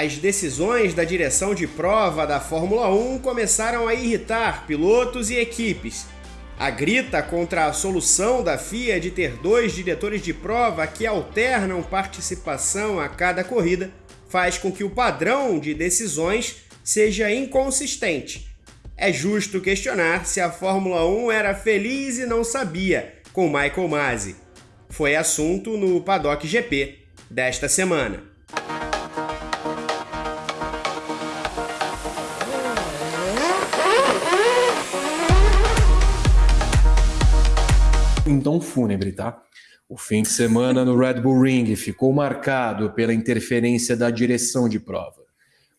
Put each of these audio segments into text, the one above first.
as decisões da direção de prova da Fórmula 1 começaram a irritar pilotos e equipes. A grita contra a solução da FIA de ter dois diretores de prova que alternam participação a cada corrida faz com que o padrão de decisões seja inconsistente. É justo questionar se a Fórmula 1 era feliz e não sabia com Michael Masi. Foi assunto no Paddock GP desta semana. Tom fúnebre, tá? O fim de semana no Red Bull Ring ficou marcado pela interferência da direção de prova.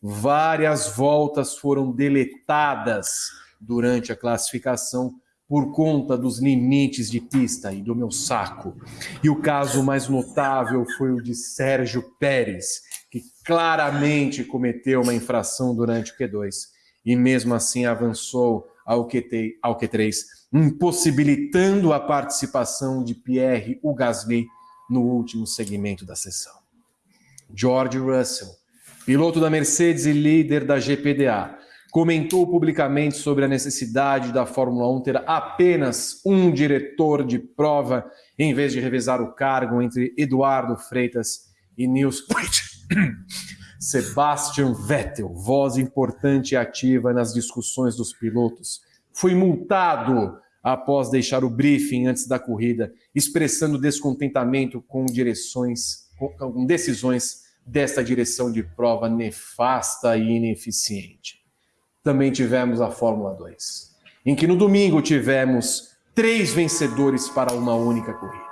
Várias voltas foram deletadas durante a classificação por conta dos limites de pista e do meu saco. E o caso mais notável foi o de Sérgio Pérez, que claramente cometeu uma infração durante o Q2 e mesmo assim avançou ao, Q3, ao Q3 impossibilitando a participação de Pierre Gasly no último segmento da sessão. George Russell, piloto da Mercedes e líder da GPDA, comentou publicamente sobre a necessidade da Fórmula 1 ter apenas um diretor de prova em vez de revezar o cargo entre Eduardo Freitas e Nils Sebastian Vettel, voz importante e ativa nas discussões dos pilotos, foi multado após deixar o briefing antes da corrida, expressando descontentamento com direções, com decisões desta direção de prova nefasta e ineficiente. Também tivemos a Fórmula 2, em que no domingo tivemos três vencedores para uma única corrida.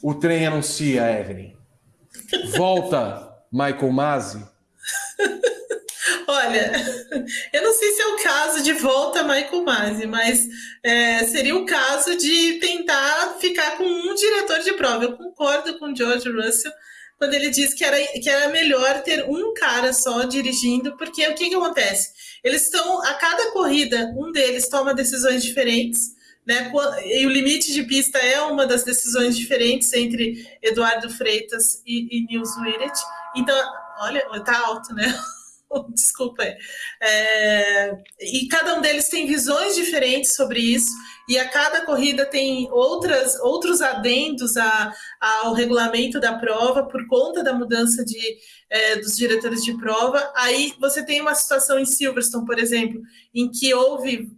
O trem anuncia, Evelyn. Volta Michael Masi Olha, eu não sei se é o caso de volta Michael Masi, mas é, seria o caso de tentar ficar com um diretor de prova. Eu concordo com o George Russell quando ele diz que era, que era melhor ter um cara só dirigindo, porque o que, que acontece? Eles estão, a cada corrida, um deles toma decisões diferentes, né? E o limite de pista é uma das decisões diferentes entre Eduardo Freitas e, e Nils Wiret. Então, olha, tá alto, né? desculpa. É, e cada um deles tem visões diferentes sobre isso, e a cada corrida tem outras, outros adendos a, ao regulamento da prova por conta da mudança de, é, dos diretores de prova. Aí você tem uma situação em Silverstone, por exemplo, em que houve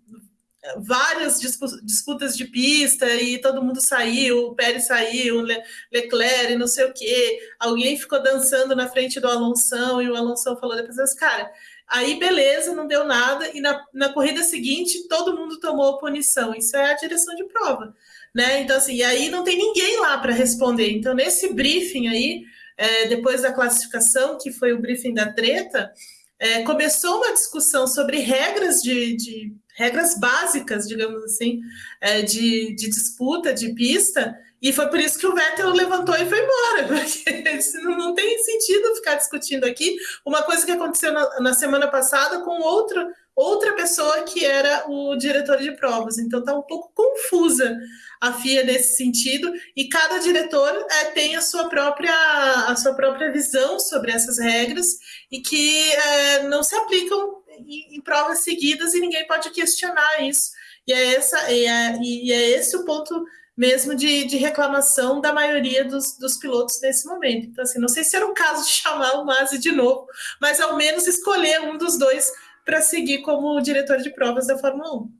várias disputas de pista e todo mundo saiu, o Pérez saiu, Le Leclerc, não sei o quê. Alguém ficou dançando na frente do Alonso e o Alonso falou depois, cara, aí beleza, não deu nada e na, na corrida seguinte todo mundo tomou punição. Isso é a direção de prova, né? Então assim, e aí não tem ninguém lá para responder. Então nesse briefing aí, é, depois da classificação, que foi o briefing da treta, é, começou uma discussão sobre regras de, de regras básicas, digamos assim, é, de, de disputa, de pista, e foi por isso que o Vettel levantou e foi embora, porque não, tem sentido ficar discutindo aqui uma coisa que aconteceu na, na, semana passada com outro, outra pessoa que era o diretor de provas. Então está um pouco confusa a FIA nesse sentido, e cada diretor é, tem a sua própria a sua própria visão sobre essas regras e que é, não se aplicam em, em, provas seguidas e ninguém pode questionar isso. E é, essa, e é, e é esse o ponto mesmo de, de reclamação da maioria dos, dos, pilotos nesse momento. Então, assim, não sei se era o caso de chamar o Masi de novo, mas ao menos escolher um dos dois para seguir como diretor de provas da Fórmula 1.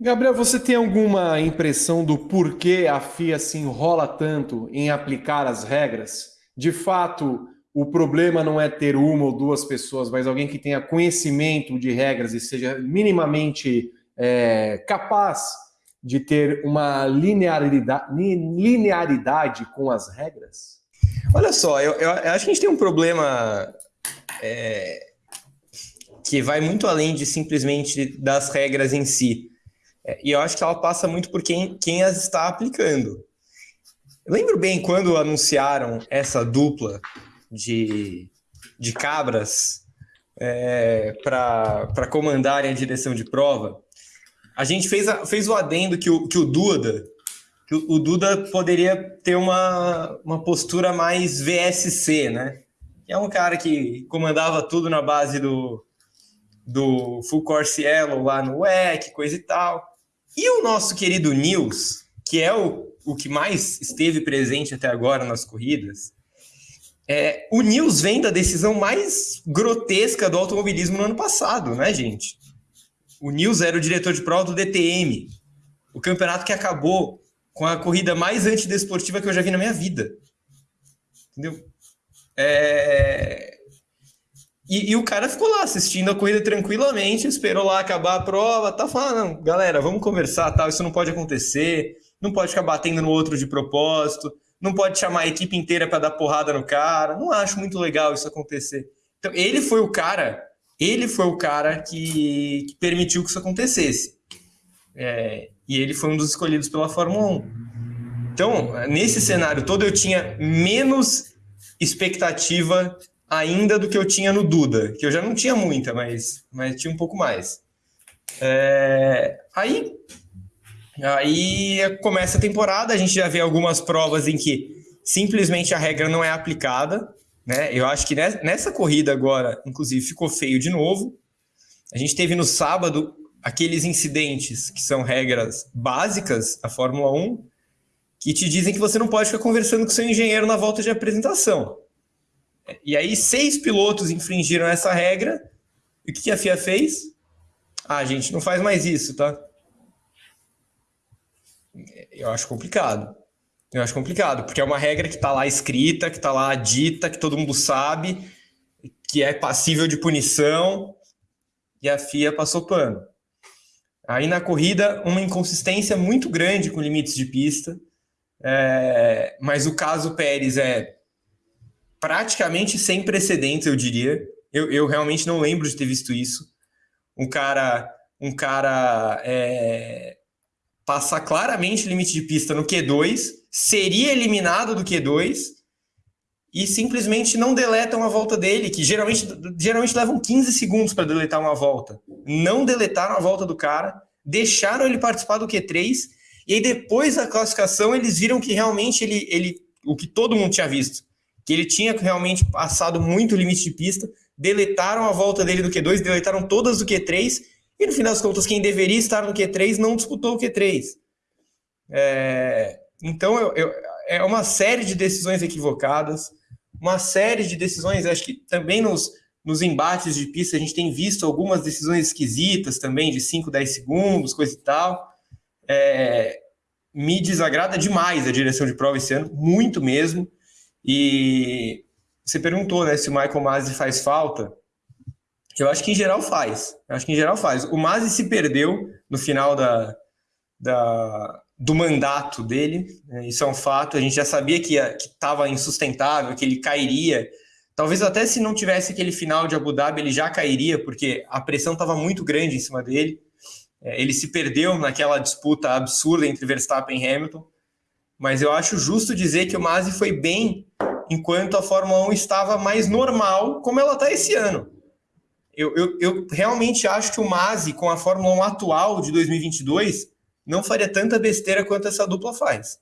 Gabriel, você tem alguma impressão do porquê a FIA se enrola tanto em aplicar as regras? De fato, o problema não é ter uma ou duas pessoas, mas alguém que tenha conhecimento de regras e seja minimamente é, capaz de ter uma linearidade, linearidade com as regras? Olha só, eu, eu, acho que a gente tem um problema é, que vai muito além de simplesmente das regras em si. É, e eu acho que ela passa muito por quem, quem as está aplicando. Eu lembro bem quando anunciaram essa dupla de, de cabras é, para comandarem a direção de prova, a gente fez, a, fez o adendo que o, que o Duda, que o Duda poderia ter uma, uma postura mais VSC, né? Que é um cara que comandava tudo na base do, do Full Course Yellow lá no WEC, coisa e tal. E o nosso querido Nils, que é o, o que mais esteve presente até agora nas corridas, é, o Nils vem da decisão mais grotesca do automobilismo no ano passado, né, gente? O Nils era o diretor de prova do DTM, o campeonato que acabou com a corrida mais antidesportiva que eu já vi na minha vida. Entendeu? É... E, e, o cara ficou lá assistindo a corrida tranquilamente, esperou lá acabar a prova, tá falando, galera, vamos conversar, tal, isso não pode acontecer, não pode ficar batendo no outro de propósito, não pode chamar a equipe inteira para dar porrada no cara, não acho muito legal isso acontecer. Então, ele foi o cara, ele foi o cara que, que permitiu que isso acontecesse. É, e ele foi um dos escolhidos pela Fórmula 1. Então, nesse cenário todo, eu tinha menos expectativa ainda do que eu tinha no Duda, que eu já não tinha muita, mas, mas tinha um pouco mais. É, aí, aí começa a temporada, a gente já vê algumas provas em que simplesmente a regra não é aplicada. Né? Eu acho que nessa corrida agora, inclusive, ficou feio de novo. A gente teve no sábado aqueles incidentes que são regras básicas da Fórmula 1, que te dizem que você não pode ficar conversando com seu engenheiro na volta de apresentação. E aí, seis pilotos infringiram essa regra. E o que a FIA fez? Ah, gente, não faz mais isso, tá? Eu acho complicado. Eu acho complicado, porque é uma regra que está lá escrita, que está lá dita, que todo mundo sabe, que é passível de punição, e a FIA passou pano. Aí na corrida, uma inconsistência muito grande com limites de pista, é, mas o caso Pérez é praticamente sem precedentes, eu diria. Eu, eu realmente não lembro de ter visto isso. Um cara, um cara é, passar claramente o limite de pista no Q2, seria eliminado do Q2 e simplesmente não deletam a volta dele, que geralmente, geralmente levam 15 segundos para deletar uma volta. Não deletaram a volta do cara, deixaram ele participar do Q3 e aí depois da classificação eles viram que realmente ele, ele o que todo mundo tinha visto, que ele tinha realmente passado muito limite de pista, deletaram a volta dele do Q2, deletaram todas do Q3, e no final das contas, quem deveria estar no Q3 não disputou o Q3. É, então, eu, eu, é uma série de decisões equivocadas, uma série de decisões, acho que também nos, nos embates de pista a gente tem visto algumas decisões esquisitas também, de 5, 10 segundos, coisa e tal. É, me desagrada demais a direção de prova esse ano, muito mesmo. E você perguntou, né, se o Michael Masi faz falta. Eu acho que em geral faz. Eu acho que em geral faz. O Masi se perdeu no final da, da, do mandato dele. Né? Isso é um fato. A gente já sabia que estava insustentável, que ele cairia. Talvez até se não tivesse aquele final de Abu Dhabi, ele já cairia, porque a pressão estava muito grande em cima dele. É, ele se perdeu naquela disputa absurda entre Verstappen e Hamilton. Mas eu acho justo dizer que o Masi foi bem enquanto a Fórmula 1 estava mais normal, como ela está esse ano. Eu, eu, eu, realmente acho que o Masi, com a Fórmula 1 atual de 2022, não faria tanta besteira quanto essa dupla faz.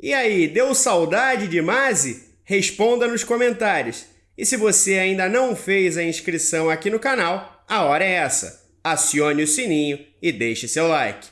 E aí, deu saudade de Masi? Responda nos comentários. E se você ainda não fez a inscrição aqui no canal, a hora é essa. Acione o sininho e deixe seu like.